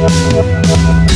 We'll be right back.